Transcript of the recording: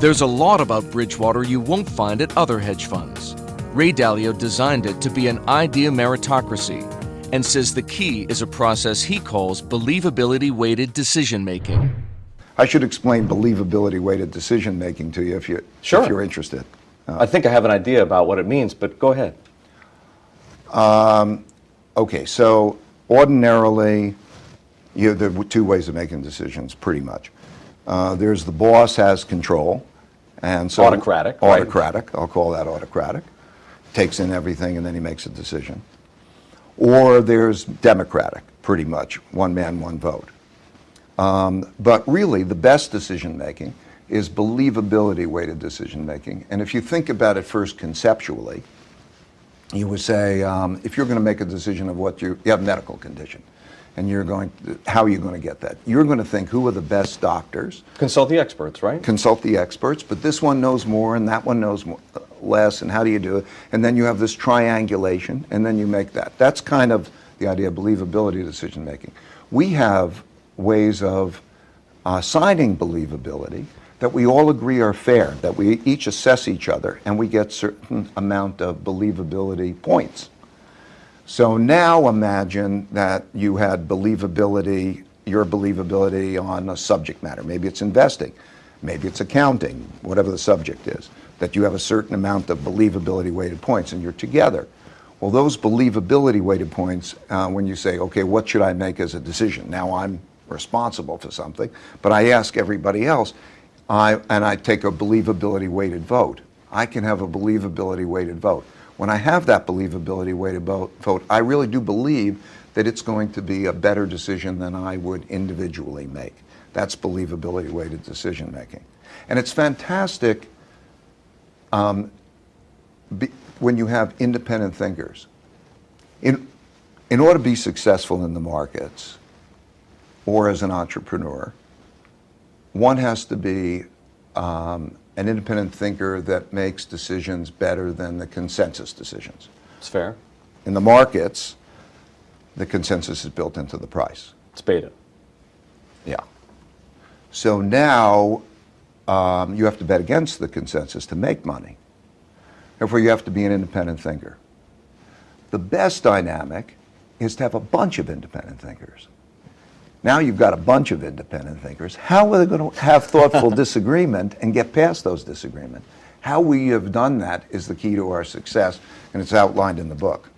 There's a lot about Bridgewater you won't find at other hedge funds. Ray Dalio designed it to be an idea meritocracy and says the key is a process he calls believability weighted decision making. I should explain believability weighted decision making to you if, you, Sure. if you're interested. I think I have an idea about what it means, but go ahead. Okay, so ordinarily, you, there are two ways of making decisions, pretty much. Uh, there's the boss has control, and so Autocratic, right. Autocratic, I'll call that autocratic. Takes in everything and then he makes a decision. Or there's democratic, pretty much, one man, one vote. Um, but really, the best decision making is believability weighted decision making. And if you think about it first conceptually, you would say, um, if you're going to make a decision of what you, you have medical condition, and you're going, how are you going to get that? You're going to think, who are the best doctors? Consult the experts, right? Consult the experts, but this one knows more, and that one knows more, less, and how do you do it? And then you have this triangulation, and then you make that. That's kind of the idea of believability decision making. We have ways of uh, assigning believability that we all agree are fair, that we each assess each other, and we get certain amount of believability points. So now imagine that you had believability, your believability on a subject matter. Maybe it's investing, maybe it's accounting, whatever the subject is, that you have a certain amount of believability weighted points and you're together. Well, those believability weighted points, uh, when you say, okay, what should I make as a decision? Now I'm responsible for something, but I ask everybody else, I, and I take a believability weighted vote. I can have a believability weighted vote. When I have that believability weighted to vote, I really do believe that it's going to be a better decision than I would individually make. That's believability weighted decision making. And it's fantastic um, be, when you have independent thinkers. In, in order to be successful in the markets or as an entrepreneur, one has to be um, an independent thinker that makes decisions better than the consensus decisions. It's fair. In the markets, the consensus is built into the price. It's beta. Yeah. So now um, you have to bet against the consensus to make money. Therefore, you have to be an independent thinker. The best dynamic is to have a bunch of independent thinkers. Now you've got a bunch of independent thinkers. How are they going to have thoughtful disagreement and get past those disagreements? How we have done that is the key to our success, and it's outlined in the book.